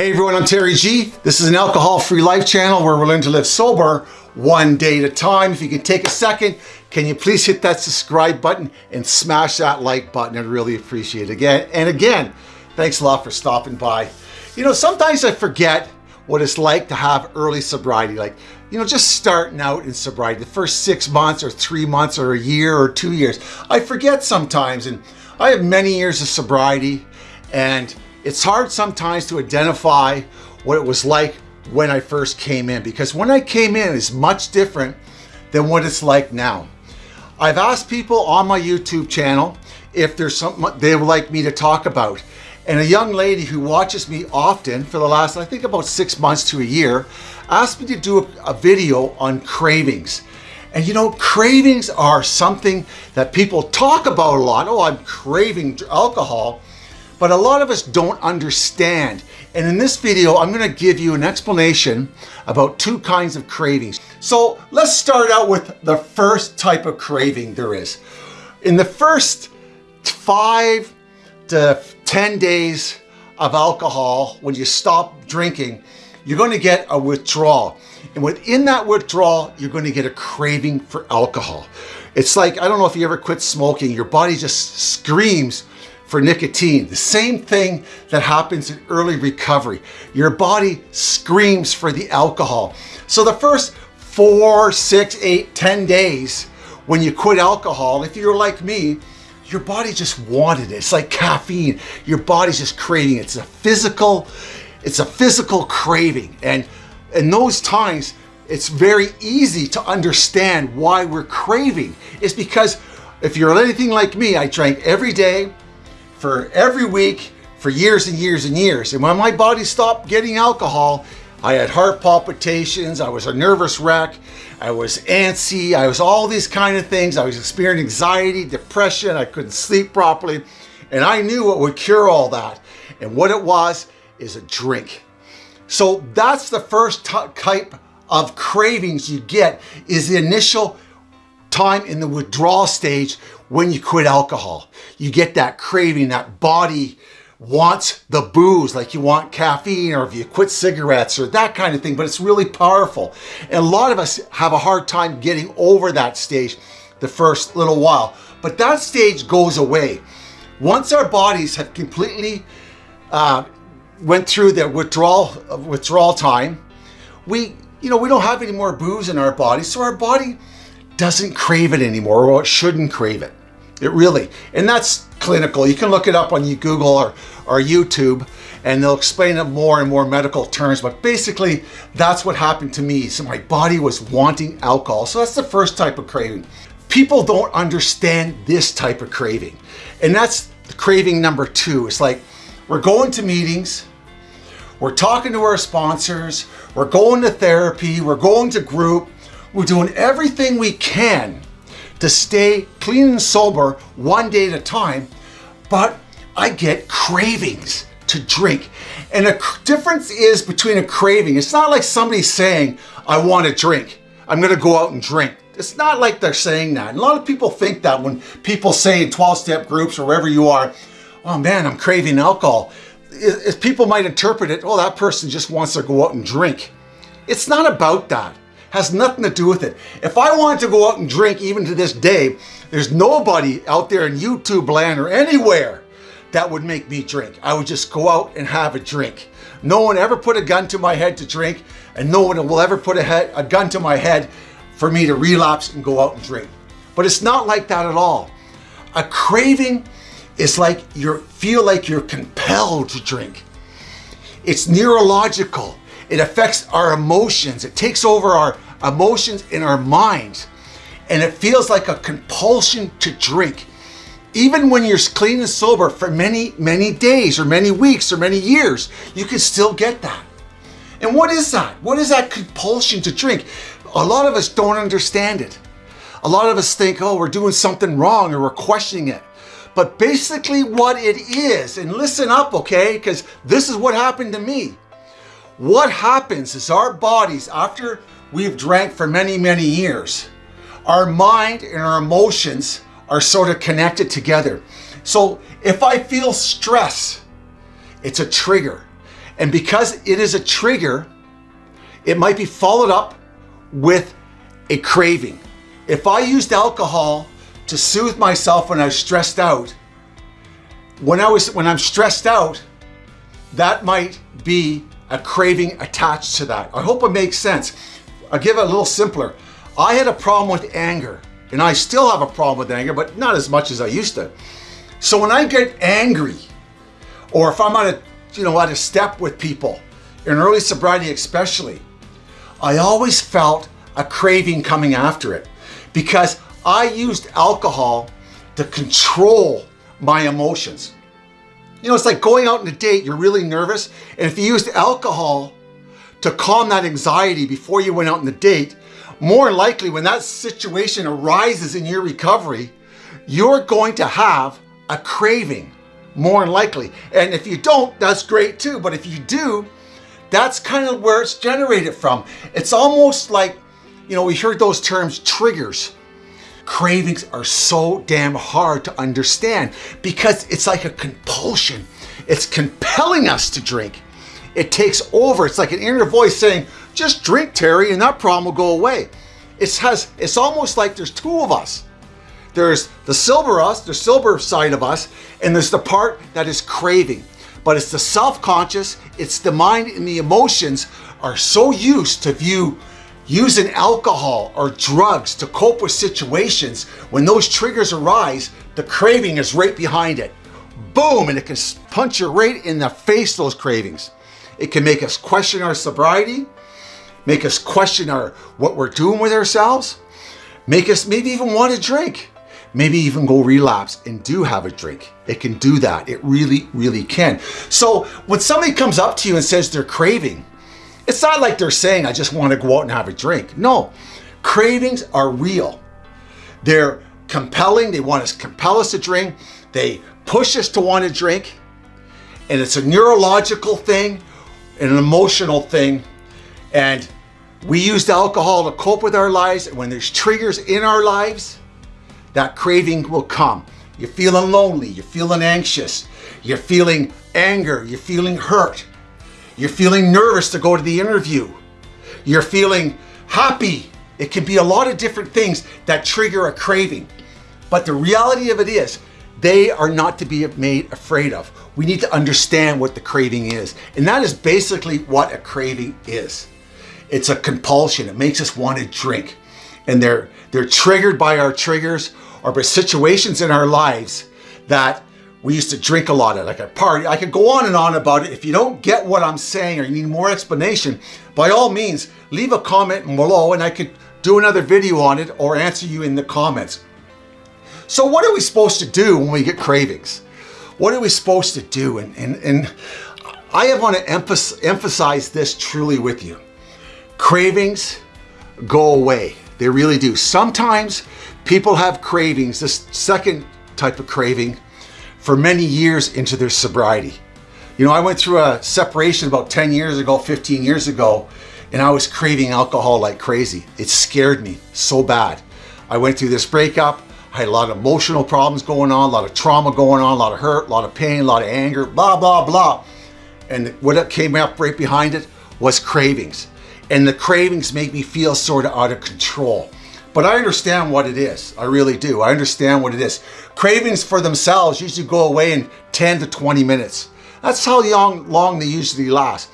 Hey everyone, I'm Terry G. This is an alcohol-free life channel where we learn to live sober one day at a time. If you can take a second, can you please hit that subscribe button and smash that like button? I'd really appreciate it. Again, and again, thanks a lot for stopping by. You know, sometimes I forget what it's like to have early sobriety. Like, you know, just starting out in sobriety, the first six months or three months or a year or two years. I forget sometimes and I have many years of sobriety and it's hard sometimes to identify what it was like when I first came in because when I came in is much different than what it's like now. I've asked people on my YouTube channel if there's something they would like me to talk about. And a young lady who watches me often for the last, I think about six months to a year, asked me to do a, a video on cravings. And you know, cravings are something that people talk about a lot. Oh, I'm craving alcohol but a lot of us don't understand. And in this video, I'm gonna give you an explanation about two kinds of cravings. So let's start out with the first type of craving there is. In the first five to 10 days of alcohol, when you stop drinking, you're gonna get a withdrawal. And within that withdrawal, you're gonna get a craving for alcohol. It's like, I don't know if you ever quit smoking, your body just screams for nicotine. The same thing that happens in early recovery. Your body screams for the alcohol. So the first four, six, eight, ten days when you quit alcohol, if you're like me, your body just wanted it. It's like caffeine. Your body's just craving it. It's a physical, it's a physical craving. And in those times, it's very easy to understand why we're craving. It's because if you're anything like me, I drank every day, for every week for years and years and years. And when my body stopped getting alcohol, I had heart palpitations, I was a nervous wreck, I was antsy, I was all these kind of things. I was experiencing anxiety, depression, I couldn't sleep properly. And I knew what would cure all that. And what it was is a drink. So that's the first type of cravings you get is the initial time in the withdrawal stage when you quit alcohol. You get that craving, that body wants the booze, like you want caffeine or if you quit cigarettes or that kind of thing, but it's really powerful. And a lot of us have a hard time getting over that stage the first little while, but that stage goes away. Once our bodies have completely uh, went through the withdrawal, withdrawal time, we, you know, we don't have any more booze in our body, so our body doesn't crave it anymore, or it shouldn't crave it. It really, and that's clinical. You can look it up on Google or, or YouTube and they'll explain it more in more medical terms. But basically, that's what happened to me. So my body was wanting alcohol. So that's the first type of craving. People don't understand this type of craving. And that's the craving number two. It's like, we're going to meetings, we're talking to our sponsors, we're going to therapy, we're going to group, we're doing everything we can to stay clean and sober one day at a time, but I get cravings to drink. And the difference is between a craving. It's not like somebody saying, I want to drink. I'm going to go out and drink. It's not like they're saying that. And a lot of people think that when people say in 12-step groups or wherever you are, oh man, I'm craving alcohol. If people might interpret it, oh, that person just wants to go out and drink. It's not about that has nothing to do with it. If I wanted to go out and drink even to this day, there's nobody out there in YouTube land or anywhere that would make me drink. I would just go out and have a drink. No one ever put a gun to my head to drink and no one will ever put a, head, a gun to my head for me to relapse and go out and drink. But it's not like that at all. A craving is like you feel like you're compelled to drink. It's neurological. It affects our emotions. It takes over our emotions in our minds. And it feels like a compulsion to drink. Even when you're clean and sober for many, many days or many weeks or many years, you can still get that. And what is that? What is that compulsion to drink? A lot of us don't understand it. A lot of us think, oh, we're doing something wrong or we're questioning it. But basically what it is, and listen up, okay? Because this is what happened to me. What happens is our bodies, after we've drank for many, many years, our mind and our emotions are sort of connected together. So if I feel stress, it's a trigger. And because it is a trigger, it might be followed up with a craving. If I used alcohol to soothe myself when I was stressed out, when I was when I'm stressed out, that might be a craving attached to that. I hope it makes sense. I'll give it a little simpler. I had a problem with anger, and I still have a problem with anger, but not as much as I used to. So when I get angry, or if I'm on a, you know, at a step with people, in early sobriety especially, I always felt a craving coming after it because I used alcohol to control my emotions. You know, it's like going out on a date, you're really nervous, and if you used alcohol to calm that anxiety before you went out on the date, more likely when that situation arises in your recovery, you're going to have a craving, more likely. And if you don't, that's great too, but if you do, that's kind of where it's generated from. It's almost like, you know, we heard those terms triggers. Cravings are so damn hard to understand because it's like a compulsion. It's compelling us to drink. It takes over. It's like an inner voice saying, just drink, Terry, and that problem will go away. It has, it's almost like there's two of us. There's the silver us, the silver side of us, and there's the part that is craving. But it's the self-conscious, it's the mind and the emotions are so used to view using alcohol or drugs to cope with situations, when those triggers arise, the craving is right behind it. Boom, and it can punch you right in the face, those cravings. It can make us question our sobriety, make us question our what we're doing with ourselves, make us maybe even want to drink, maybe even go relapse and do have a drink. It can do that. It really, really can. So when somebody comes up to you and says they're craving, it's not like they're saying, I just want to go out and have a drink. No, cravings are real. They're compelling. They want to compel us to drink. They push us to want to drink. And it's a neurological thing, an emotional thing. And we used alcohol to cope with our lives. And when there's triggers in our lives, that craving will come. You're feeling lonely. You're feeling anxious. You're feeling anger. You're feeling hurt. You're feeling nervous to go to the interview. You're feeling happy. It can be a lot of different things that trigger a craving. But the reality of it is, they are not to be made afraid of. We need to understand what the craving is. And that is basically what a craving is. It's a compulsion. It makes us want to drink. And they're, they're triggered by our triggers or by situations in our lives that we used to drink a lot at like a party. I could go on and on about it. If you don't get what I'm saying or you need more explanation, by all means, leave a comment below and I could do another video on it or answer you in the comments. So what are we supposed to do when we get cravings? What are we supposed to do? And, and, and I want to emphasize this truly with you. Cravings go away. They really do. Sometimes people have cravings, this second type of craving, for many years into their sobriety. You know, I went through a separation about 10 years ago, 15 years ago, and I was craving alcohol like crazy. It scared me so bad. I went through this breakup. I had a lot of emotional problems going on, a lot of trauma going on, a lot of hurt, a lot of pain, a lot of anger, blah, blah, blah. And what came up right behind it was cravings. And the cravings make me feel sort of out of control. But I understand what it is. I really do. I understand what it is. Cravings for themselves usually go away in 10 to 20 minutes. That's how long, long they usually last.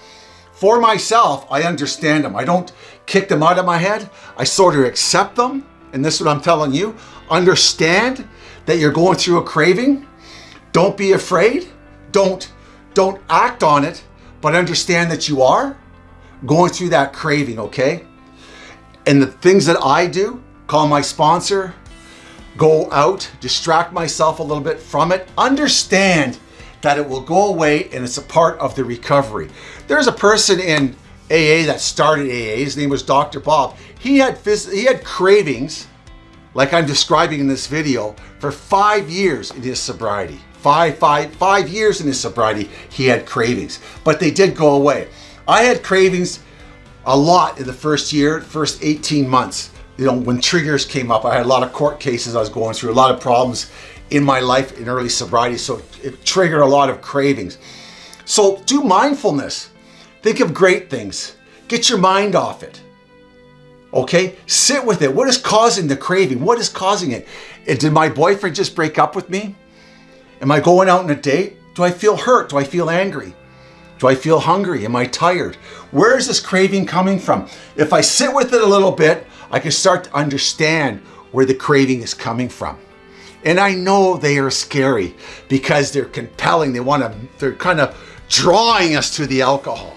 For myself, I understand them. I don't kick them out of my head. I sort of accept them. And this is what I'm telling you. Understand that you're going through a craving. Don't be afraid. Don't, don't act on it, but understand that you are going through that craving, okay? And the things that I do, call my sponsor, go out, distract myself a little bit from it, understand that it will go away and it's a part of the recovery. There's a person in AA that started AA, his name was Dr. Bob. He had, he had cravings, like I'm describing in this video, for five years in his sobriety. Five, five, five years in his sobriety, he had cravings, but they did go away. I had cravings a lot in the first year, first 18 months you know, when triggers came up, I had a lot of court cases I was going through, a lot of problems in my life in early sobriety. So it triggered a lot of cravings. So do mindfulness. Think of great things. Get your mind off it. Okay? Sit with it. What is causing the craving? What is causing it? Eh, did my boyfriend just break up with me? Am I going out on a date? Do I feel hurt? Do I feel angry? Do I feel hungry? Am I tired? Where is this craving coming from? If I sit with it a little bit, I can start to understand where the craving is coming from. And I know they are scary because they're compelling. They want to, they're kind of drawing us to the alcohol.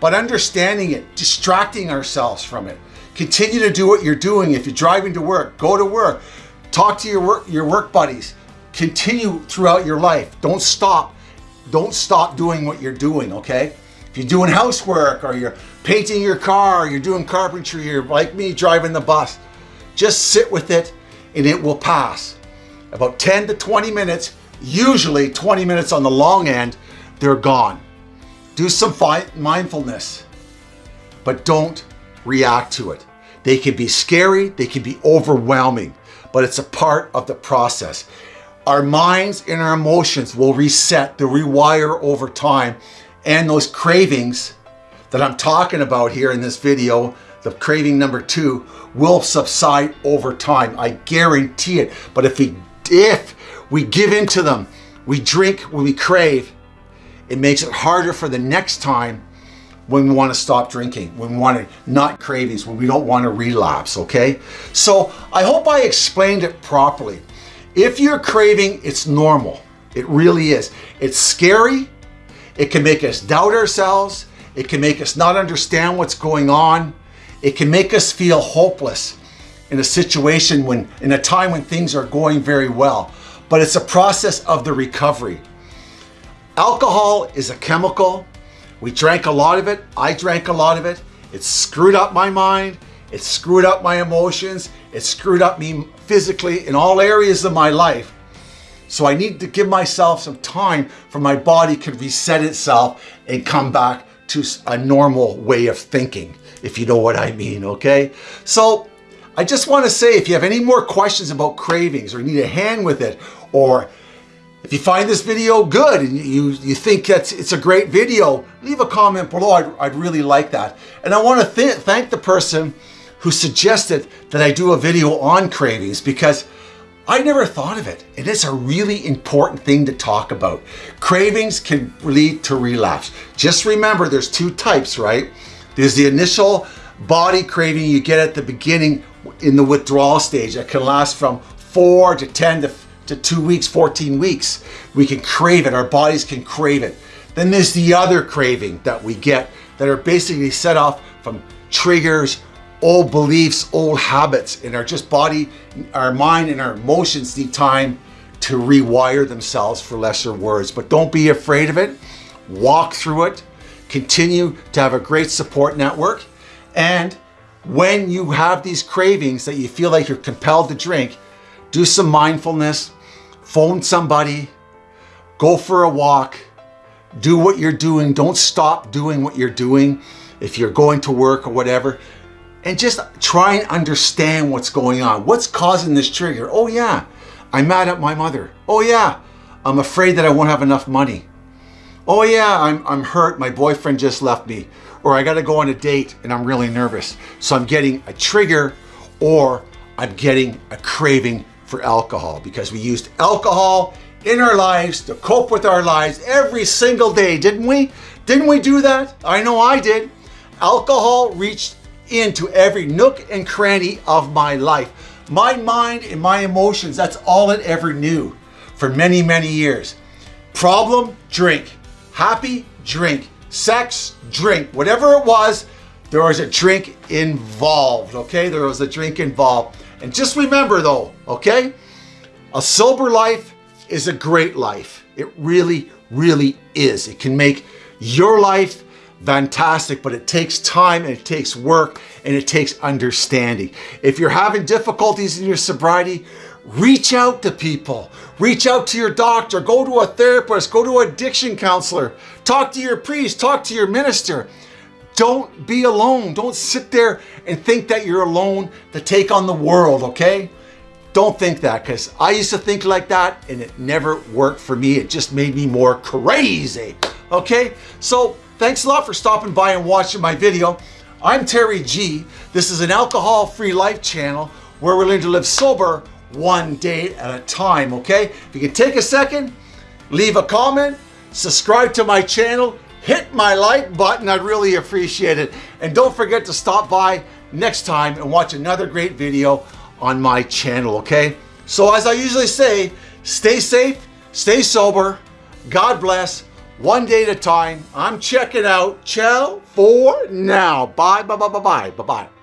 But understanding it, distracting ourselves from it. Continue to do what you're doing. If you're driving to work, go to work. Talk to your work, your work buddies. Continue throughout your life. Don't stop. Don't stop doing what you're doing, okay? If you're doing housework or you're painting your car, or you're doing carpentry, you're like me driving the bus, just sit with it and it will pass. About 10 to 20 minutes, usually 20 minutes on the long end, they're gone. Do some mindfulness, but don't react to it. They can be scary, they can be overwhelming, but it's a part of the process. Our minds and our emotions will reset, they'll rewire over time, and those cravings that I'm talking about here in this video, the craving number two, will subside over time. I guarantee it. But if we, if we give in to them, we drink when we crave, it makes it harder for the next time when we want to stop drinking, when we want to not cravings, when we don't want to relapse, okay? So I hope I explained it properly. If you're craving, it's normal. It really is. It's scary. It can make us doubt ourselves. It can make us not understand what's going on. It can make us feel hopeless in a situation when, in a time when things are going very well. But it's a process of the recovery. Alcohol is a chemical. We drank a lot of it. I drank a lot of it. It screwed up my mind. It screwed up my emotions. It screwed up me physically in all areas of my life. So I need to give myself some time for my body to reset itself and come back to a normal way of thinking, if you know what I mean, okay? So I just want to say, if you have any more questions about cravings or need a hand with it, or if you find this video good and you, you think that it's a great video, leave a comment below. I'd, I'd really like that. And I want to th thank the person who suggested that I do a video on cravings because I never thought of it. And it's a really important thing to talk about. Cravings can lead to relapse. Just remember there's two types, right? There's the initial body craving you get at the beginning in the withdrawal stage that can last from four to 10 to, to two weeks, 14 weeks. We can crave it, our bodies can crave it. Then there's the other craving that we get that are basically set off from triggers old beliefs, old habits, and our just body, our mind and our emotions need time to rewire themselves for lesser words. But don't be afraid of it. Walk through it. Continue to have a great support network. And when you have these cravings that you feel like you're compelled to drink, do some mindfulness, phone somebody, go for a walk, do what you're doing. Don't stop doing what you're doing. If you're going to work or whatever, and just try and understand what's going on. What's causing this trigger? Oh yeah, I'm mad at my mother. Oh yeah, I'm afraid that I won't have enough money. Oh yeah, I'm, I'm hurt, my boyfriend just left me. Or I gotta go on a date and I'm really nervous. So I'm getting a trigger or I'm getting a craving for alcohol because we used alcohol in our lives to cope with our lives every single day, didn't we? Didn't we do that? I know I did. Alcohol reached into every nook and cranny of my life. My mind and my emotions, that's all it ever knew for many, many years. Problem, drink. Happy, drink. Sex, drink. Whatever it was, there was a drink involved, okay? There was a drink involved. And just remember though, okay? A sober life is a great life. It really, really is. It can make your life fantastic, but it takes time and it takes work and it takes understanding. If you're having difficulties in your sobriety, reach out to people. Reach out to your doctor, go to a therapist, go to an addiction counselor, talk to your priest, talk to your minister. Don't be alone. Don't sit there and think that you're alone to take on the world, okay? Don't think that because I used to think like that and it never worked for me. It just made me more crazy, okay? So thanks a lot for stopping by and watching my video. I'm Terry G. This is an alcohol-free life channel where we're learning to live sober one day at a time, okay? If you can take a second, leave a comment, subscribe to my channel, hit my like button, I'd really appreciate it. And don't forget to stop by next time and watch another great video on my channel, okay? So as I usually say, stay safe, stay sober, God bless, one day at a time. I'm checking out. Ciao for now. Bye, bye, bye, bye, bye, bye, bye.